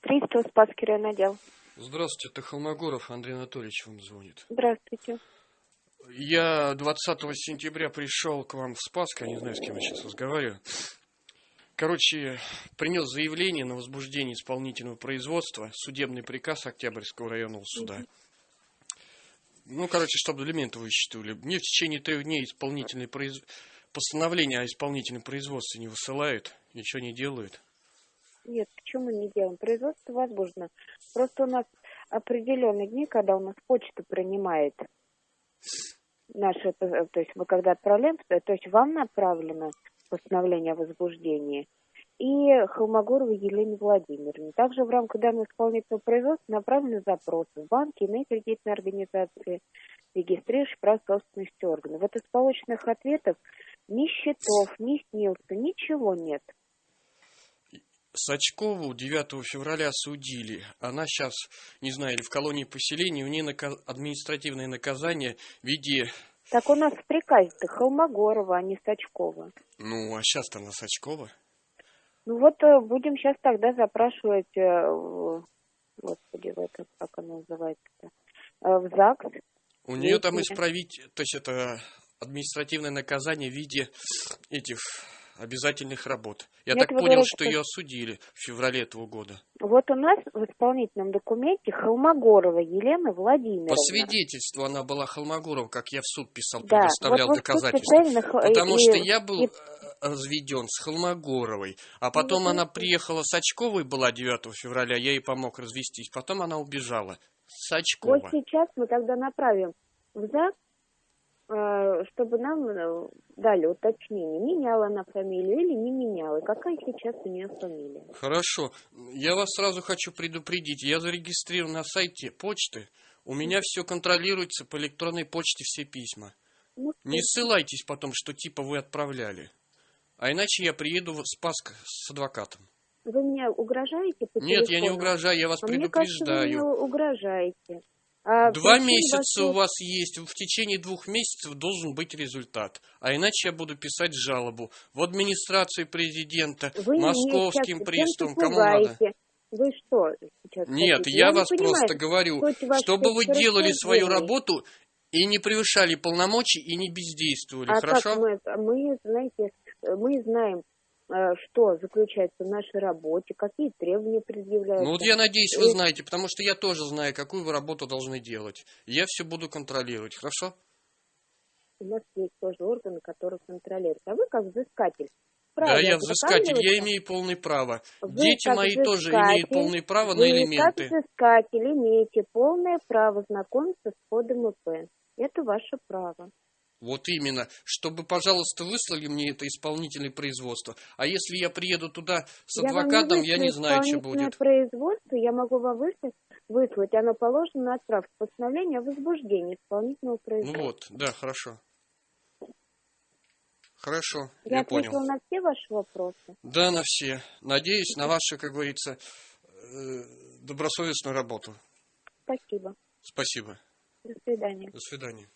Пристав, Спасский район отдел. Здравствуйте, это Холмогоров Андрей Анатольевич вам звонит. Здравствуйте. Я 20 сентября пришел к вам в Спаск, я не знаю, с кем я сейчас разговариваю. Короче, принес заявление на возбуждение исполнительного производства, судебный приказ Октябрьского районного суда. Ну, короче, чтобы элементы высчитывали. Мне в течение трех дней исполнительное произ... постановление о исполнительном производстве не высылают, ничего не делают. Нет, почему не делаем? Производство возможно. Просто у нас определенные дни, когда у нас почта принимает наше, то есть мы когда отправляем, то есть вам направлено постановление о возбуждении и Холмогоровой Елене Владимировне. Также в рамках данного исполнительного производства направлены запросы в банки, иные кредитные организации, регистрирующие прав собственности органов. Вот из полученных ответов ни счетов, ни снился, ничего нет. Сачкову 9 февраля судили. Она сейчас, не знаю, или в колонии поселения, у нее наказ... административное наказание в виде... Так у нас в приказе-то Холмогорова, а не Сачкова. Ну, а сейчас-то она Сачкова. Ну вот э, будем сейчас тогда запрашивать, э, господи, в это, как оно называется-то, Э, в ЗАГС. У нее там исправить, то есть это административное наказание в виде этих обязательных работ. Я Нет, так вы понял, говорите, что ее осудили в феврале этого года. Вот у нас в исполнительном документе Холмогорова Елена Владимировна. По свидетельству она была Холмогорова, как я в суд писал, Да, предоставлял вот вы в суд доказательства. Потому и- что я был и- разведен с Холмогоровой, а потом вот она приехала с Очковой, была 9 февраля, я ей помог развестись, потом она убежала. С Вот Очкова. сейчас мы тогда направим в ЗАГС, э, чтобы нам э, дали уточнение, меняла она фамилию или не меняла, какая сейчас у нее фамилия. Хорошо. Я вас сразу хочу предупредить. Я зарегистрирован на сайте почты. У меня все контролируется по электронной почте, все письма. Ну, Не ссылайтесь потом, что типа вы отправляли. А иначе я приеду в Спаск с адвокатом. Вы мне угрожаете по Нет, я не угрожаю, я вас А мне кажется, вы мне предупреждаю. угрожаете. А Два месяца у вашего- вас есть. В течение двух месяцев должен быть результат. А иначе я буду писать жалобу в администрацию президента, Вы московским приставам, кому надо. Вы что сейчас Нет, хотите? я не вас понимаю, просто говорю, чтобы вы делали свою работу и не превышали полномочий и не бездействовали, А хорошо? как мы, мы, знаете, мы знаем, э, что заключается в нашей работе, какие требования предъявляются. Ну вот я надеюсь, вы И- знаете, потому что я тоже знаю, какую вы работу должны делать. Я все буду контролировать, хорошо? У нас есть тоже органы, которые контролируют. А вы как взыскатель. Да, вправе я взыскатель, я имею полное право. Вы Дети мои тоже имеют полное право на Вы элементы. как взыскатель имеете полное право знакомиться с кодом ИП. Это ваше право. Вот именно, чтобы, пожалуйста, выслали мне это исполнительное производство. А если я приеду туда с Я адвокатом, я не вышлю знаю, что будет. производство, я могу вам выслать, выслать, оно положено на отправку постановления о возбуждении исполнительного Ну производства. вот, да, хорошо. Хорошо, я я понял. на все ваши вопросы. Да, на все. Надеюсь на вашу, как говорится, э, добросовестную работу. Спасибо. Спасибо. До свидания. До свидания.